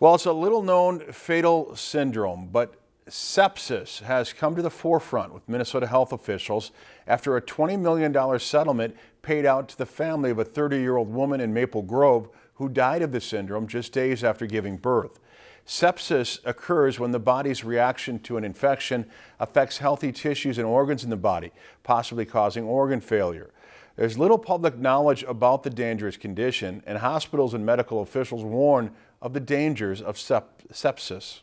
Well, it's a little known fatal syndrome, but sepsis has come to the forefront with Minnesota health officials after a $20 million settlement paid out to the family of a 30-year-old woman in Maple Grove who died of the syndrome just days after giving birth. Sepsis occurs when the body's reaction to an infection affects healthy tissues and organs in the body, possibly causing organ failure. There's little public knowledge about the dangerous condition, and hospitals and medical officials warn of the dangers of sep sepsis.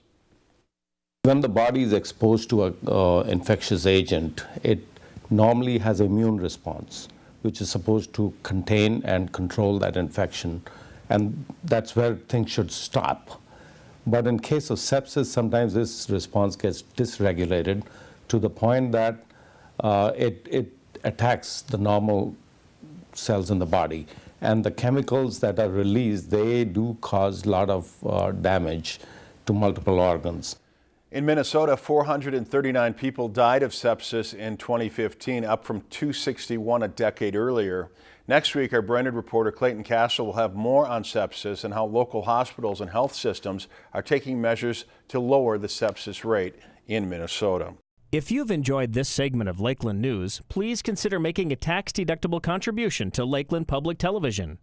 When the body is exposed to an uh, infectious agent, it normally has immune response, which is supposed to contain and control that infection, and that's where things should stop. But in case of sepsis, sometimes this response gets dysregulated to the point that uh, it, it attacks the normal cells in the body. And the chemicals that are released, they do cause a lot of uh, damage to multiple organs. In Minnesota, 439 people died of sepsis in 2015, up from 261 a decade earlier. Next week, our Brainerd reporter Clayton Castle will have more on sepsis and how local hospitals and health systems are taking measures to lower the sepsis rate in Minnesota. If you've enjoyed this segment of Lakeland News, please consider making a tax-deductible contribution to Lakeland Public Television.